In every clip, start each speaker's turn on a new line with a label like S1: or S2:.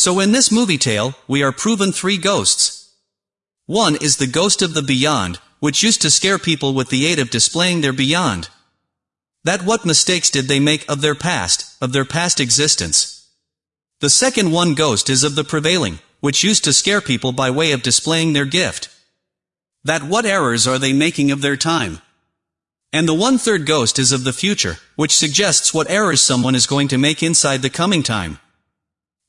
S1: So in this movie tale, we are proven three ghosts. One is the ghost of the beyond, which used to scare people with the aid of displaying their beyond. That what mistakes did they make of their past, of their past existence. The second one ghost is of the prevailing, which used to scare people by way of displaying their gift. That what errors are they making of their time? And the one third ghost is of the future, which suggests what errors someone is going to make inside the coming time.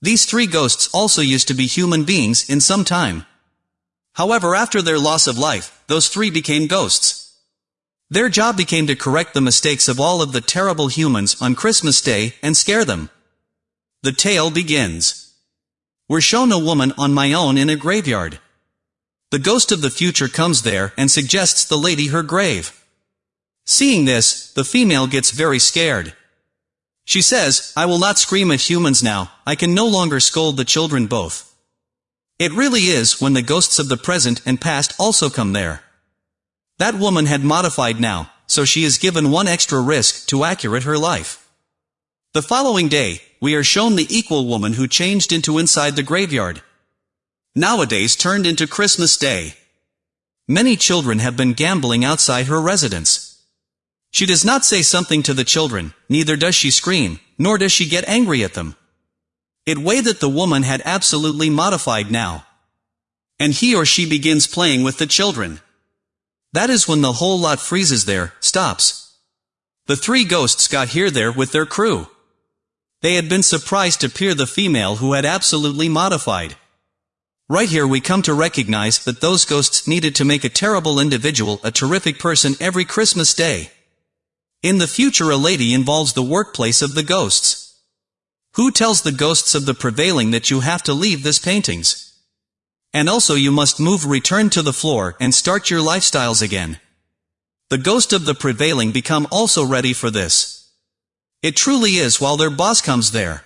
S1: These three ghosts also used to be human beings in some time. However after their loss of life, those three became ghosts. Their job became to correct the mistakes of all of the terrible humans on Christmas Day and scare them. The tale begins. We're shown a woman on my own in a graveyard. The ghost of the future comes there and suggests the lady her grave. Seeing this, the female gets very scared. She says, I will not scream at humans now, I can no longer scold the children both. It really is when the ghosts of the present and past also come there. That woman had modified now, so she is given one extra risk to accurate her life. The following day, we are shown the equal woman who changed into inside the graveyard nowadays turned into Christmas Day. Many children have been gambling outside her residence. She does not say something to the children, neither does she scream, nor does she get angry at them. It way that the woman had absolutely modified now. And he or she begins playing with the children. That is when the whole lot freezes there, stops. The three ghosts got here there with their crew. They had been surprised to peer the female who had absolutely modified. Right here we come to recognize that those ghosts needed to make a terrible individual a terrific person every Christmas day. In the future a lady involves the workplace of the ghosts. Who tells the ghosts of the prevailing that you have to leave this paintings? And also you must move return to the floor and start your lifestyles again. The ghost of the prevailing become also ready for this. It truly is while their boss comes there.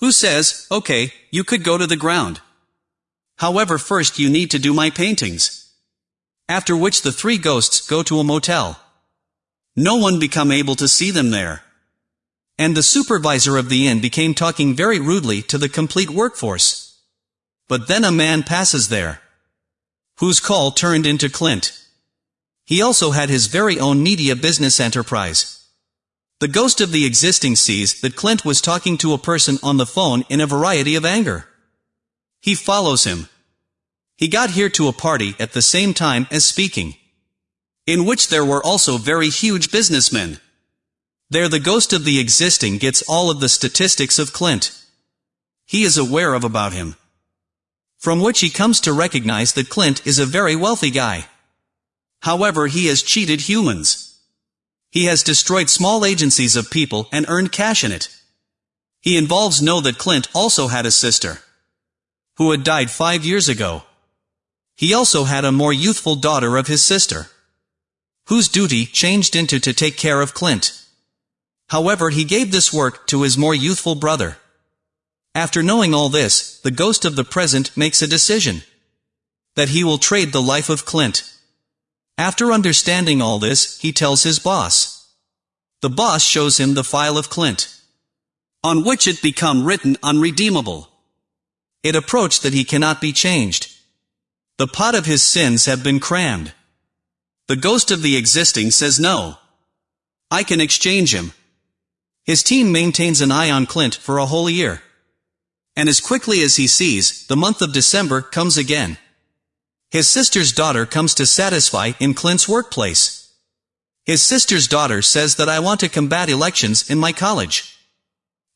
S1: Who says, okay, you could go to the ground. However first you need to do my paintings. After which the three ghosts go to a motel. No one become able to see them there. And the supervisor of the inn became talking very rudely to the complete workforce. But then a man passes there. Whose call turned into Clint. He also had his very own media business enterprise. The ghost of the existing sees that Clint was talking to a person on the phone in a variety of anger. He follows him. He got here to a party at the same time as speaking. In which there were also very huge businessmen. There the ghost of the existing gets all of the statistics of Clint. He is aware of about him. From which he comes to recognize that Clint is a very wealthy guy. However he has cheated humans. He has destroyed small agencies of people and earned cash in it. He involves know that Clint also had a sister who had died five years ago. He also had a more youthful daughter of his sister, whose duty changed into to take care of Clint. However he gave this work to his more youthful brother. After knowing all this, the ghost of the present makes a decision. That he will trade the life of Clint. After understanding all this, he tells his boss. The boss shows him the file of Clint. On which it become written unredeemable. It approached that he cannot be changed. The pot of his sins have been crammed. The ghost of the existing says no. I can exchange him. His team maintains an eye on Clint for a whole year. And as quickly as he sees, the month of December comes again. His sister's daughter comes to satisfy in Clint's workplace. His sister's daughter says that I want to combat elections in my college.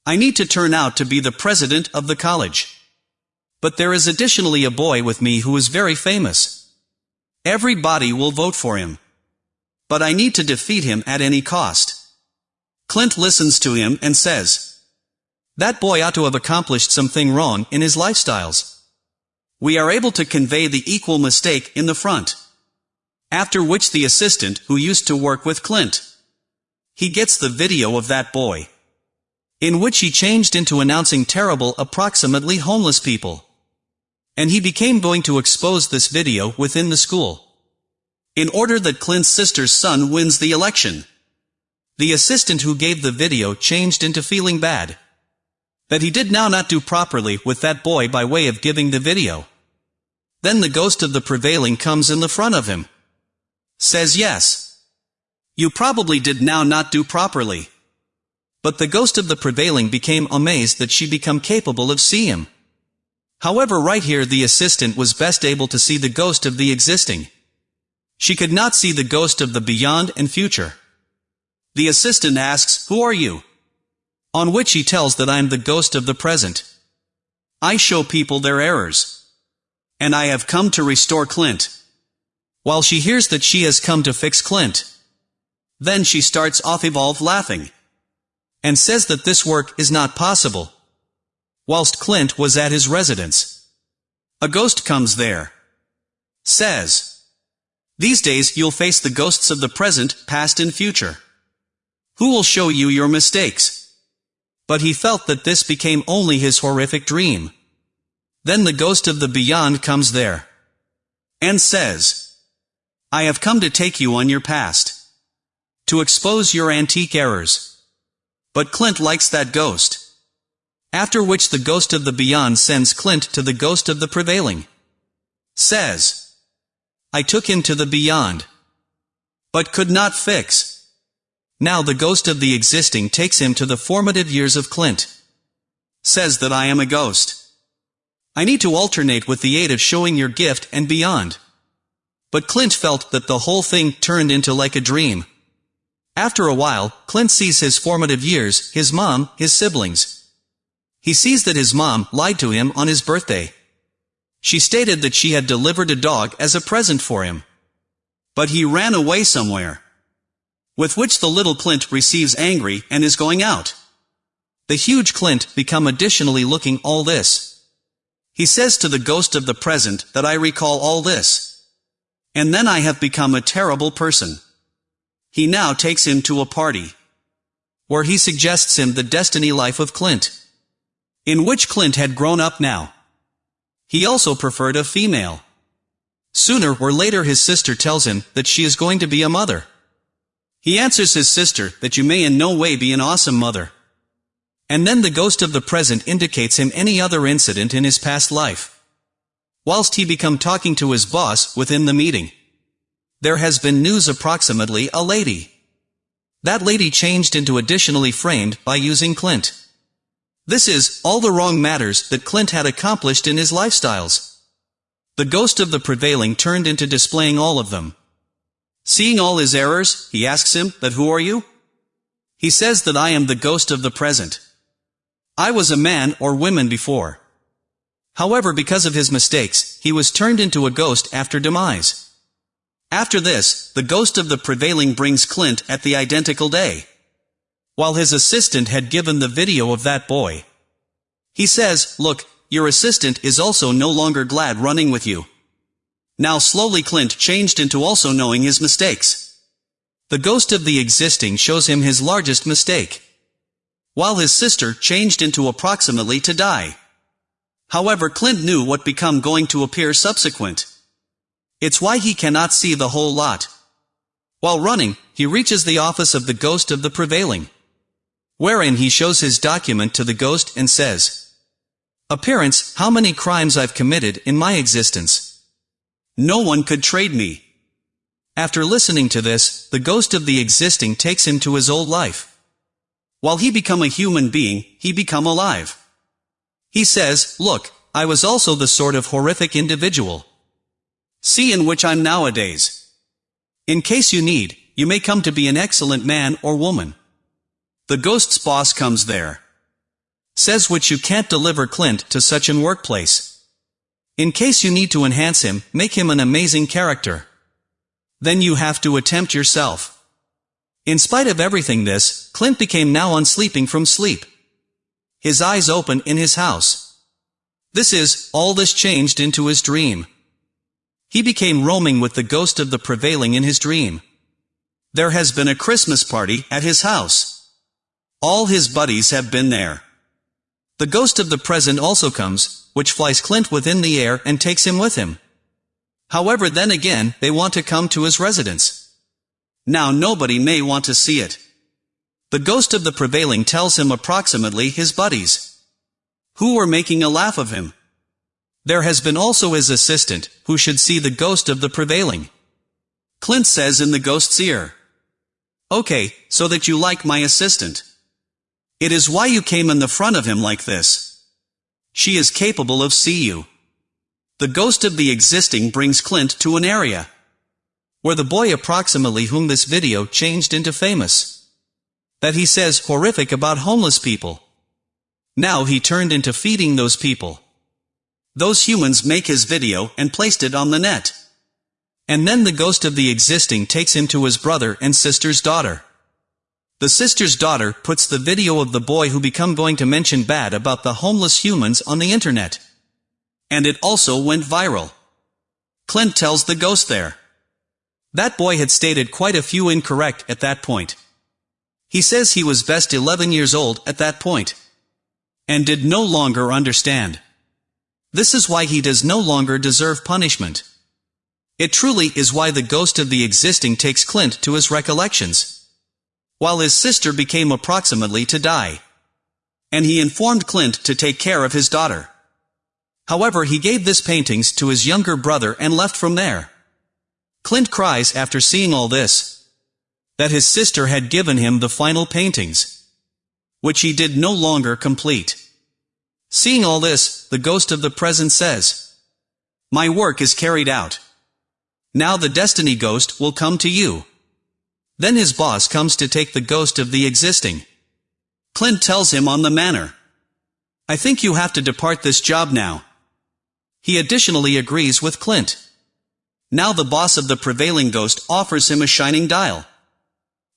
S1: I need to turn out to be the president of the college. But there is additionally a boy with me who is very famous. Everybody will vote for him. But I need to defeat him at any cost. Clint listens to him and says, That boy ought to have accomplished something wrong in his lifestyles. We are able to convey the equal mistake in the front. After which the assistant who used to work with Clint. He gets the video of that boy. In which he changed into announcing terrible approximately homeless people. And he became going to expose this video within the school. In order that Clint's sister's son wins the election. The assistant who gave the video changed into feeling bad. That he did now not do properly with that boy by way of giving the video. Then the ghost of the prevailing comes in the front of him. Says yes. You probably did now not do properly. But the ghost of the prevailing became amazed that she become capable of see him. However right here the assistant was best able to see the ghost of the existing. She could not see the ghost of the beyond and future. The assistant asks, Who are you? On which he tells that I am the ghost of the present. I show people their errors. And I have come to restore Clint. While she hears that she has come to fix Clint. Then she starts off evolve laughing. And says that this work is not possible. Whilst Clint was at his residence. A ghost comes there. Says. These days you'll face the ghosts of the present, past and future. Who will show you your mistakes? But he felt that this became only his horrific dream. Then the ghost of the beyond comes there. And says, I have come to take you on your past. To expose your antique errors. But Clint likes that ghost. After which the ghost of the beyond sends Clint to the ghost of the prevailing. Says. I took him to the beyond. But could not fix. Now the ghost of the existing takes him to the formative years of Clint. Says that I am a ghost. I need to alternate with the aid of showing your gift and beyond. But Clint felt that the whole thing turned into like a dream. After a while, Clint sees his formative years, his mom, his siblings. He sees that his mom lied to him on his birthday. She stated that she had delivered a dog as a present for him. But he ran away somewhere. With which the little Clint receives angry and is going out. The huge Clint become additionally looking all this. He says to the ghost of the present that I recall all this. And then I have become a terrible person. He now takes him to a party. Where he suggests him the destiny life of Clint. In which Clint had grown up now. He also preferred a female. Sooner or later his sister tells him that she is going to be a mother. He answers his sister that you may in no way be an awesome mother. And then the ghost of the present indicates him any other incident in his past life whilst he become talking to his boss within the meeting. There has been news approximately a lady. That lady changed into additionally framed by using Clint. This is, all the wrong matters that Clint had accomplished in his lifestyles. The ghost of the prevailing turned into displaying all of them. Seeing all his errors, he asks him, that who are you? He says that I am the ghost of the present. I was a man or woman before. However because of his mistakes, he was turned into a ghost after demise. After this, the ghost of the prevailing brings Clint at the identical day. While his assistant had given the video of that boy. He says, look, your assistant is also no longer glad running with you. Now slowly Clint changed into also knowing his mistakes. The ghost of the existing shows him his largest mistake. While his sister changed into approximately to die. However Clint knew what become going to appear subsequent. It's why he cannot see the whole lot. While running, he reaches the office of the ghost of the prevailing. Wherein he shows his document to the ghost and says, Appearance, how many crimes I've committed in my existence. No one could trade me. After listening to this, the ghost of the existing takes him to his old life. While he become a human being, he become alive. He says, look, I was also the sort of horrific individual. See in which I'm nowadays. In case you need, you may come to be an excellent man or woman. The ghost's boss comes there. Says which you can't deliver Clint to such an workplace. In case you need to enhance him, make him an amazing character. Then you have to attempt yourself. In spite of everything this, Clint became now unsleeping from sleep his eyes open in his house. This is, all this changed into his dream. He became roaming with the ghost of the prevailing in his dream. There has been a Christmas party at his house. All his buddies have been there. The ghost of the present also comes, which flies Clint within the air and takes him with him. However then again, they want to come to his residence. Now nobody may want to see it. The ghost of the prevailing tells him approximately his buddies. who were making a laugh of him. There has been also his assistant, who should see the ghost of the prevailing. Clint says in the ghost's ear. Okay, so that you like my assistant. It is why you came in the front of him like this. She is capable of see you. The ghost of the existing brings Clint to an area where the boy approximately whom this video changed into famous. That he says horrific about homeless people. Now he turned into feeding those people. Those humans make his video and placed it on the net. And then the ghost of the existing takes him to his brother and sister's daughter. The sister's daughter puts the video of the boy who become going to mention bad about the homeless humans on the internet. And it also went viral. Clint tells the ghost there. That boy had stated quite a few incorrect at that point. He says he was best 11 years old at that point. And did no longer understand. This is why he does no longer deserve punishment. It truly is why the ghost of the existing takes Clint to his recollections. While his sister became approximately to die. And he informed Clint to take care of his daughter. However he gave this paintings to his younger brother and left from there. Clint cries after seeing all this. That his sister had given him the final paintings. Which he did no longer complete. Seeing all this, the ghost of the present says, My work is carried out. Now the destiny ghost will come to you. Then his boss comes to take the ghost of the existing. Clint tells him on the manner. I think you have to depart this job now. He additionally agrees with Clint. Now the boss of the prevailing ghost offers him a shining dial.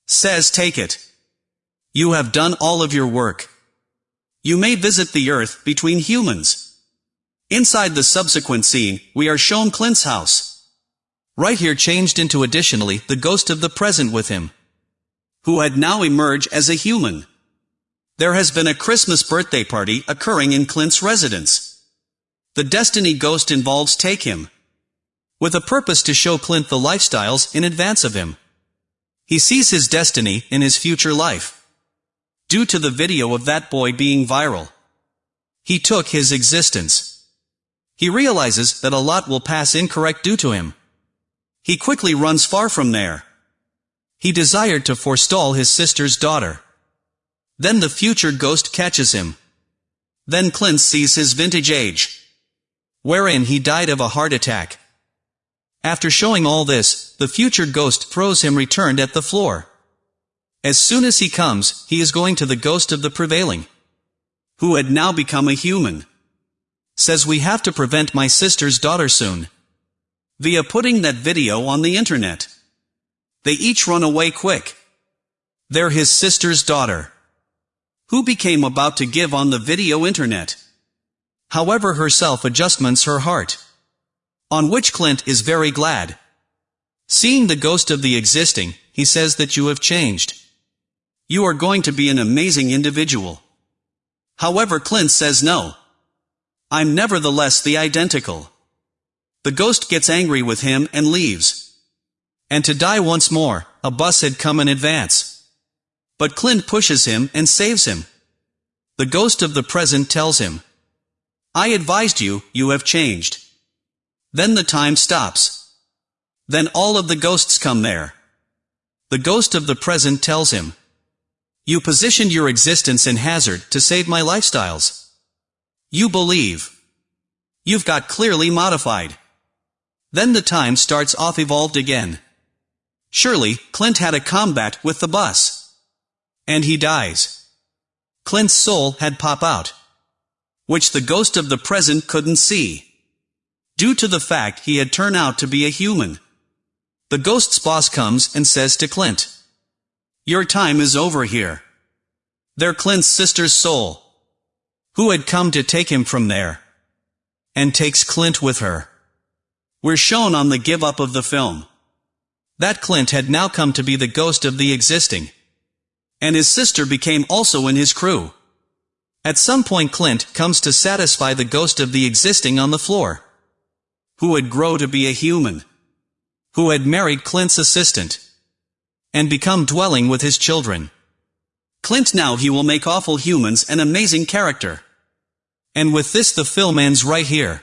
S1: Says take it. You have done all of your work. You may visit the earth between humans. Inside the subsequent scene, we are shown Clint's house. Right here changed into additionally the ghost of the present with him. Who had now emerged as a human. There has been a Christmas birthday party occurring in Clint's residence. The Destiny ghost involves Take Him. With a purpose to show Clint the lifestyles in advance of him. He sees his destiny in his future life due to the video of that boy being viral. He took his existence. He realizes that a lot will pass incorrect due to him. He quickly runs far from there. He desired to forestall his sister's daughter. Then the future ghost catches him. Then Clint sees his vintage age. Wherein he died of a heart attack. After showing all this, the future ghost throws him returned at the floor. As soon as he comes, he is going to the ghost of the prevailing, who had now become a human. Says we have to prevent my sister's daughter soon. Via putting that video on the internet. They each run away quick. They're his sister's daughter. Who became about to give on the video internet. However herself adjustments her heart. On which Clint is very glad. Seeing the ghost of the existing, he says that you have changed. You are going to be an amazing individual. However Clint says no. I'm nevertheless the identical. The ghost gets angry with him and leaves. And to die once more, a bus had come in advance. But Clint pushes him and saves him. The ghost of the present tells him, I advised you, you have changed. Then the time stops. Then all of the ghosts come there. The ghost of the present tells him, you positioned your existence in hazard to save my lifestyles. You believe. You've got clearly modified. Then the time starts off evolved again. Surely, Clint had a combat with the bus. And he dies. Clint's soul had pop out. Which the ghost of the present couldn't see. Due to the fact he had turned out to be a human. The ghost's boss comes and says to Clint, your time is over here. They're Clint's sister's soul. Who had come to take him from there. And takes Clint with her. We're shown on the give up of the film. That Clint had now come to be the ghost of the existing. And his sister became also in his crew. At some point Clint comes to satisfy the ghost of the existing on the floor. Who would grow to be a human. Who had married Clint's assistant and become dwelling with his children. Clint now he will make awful humans an amazing character. And with this the film ends right here.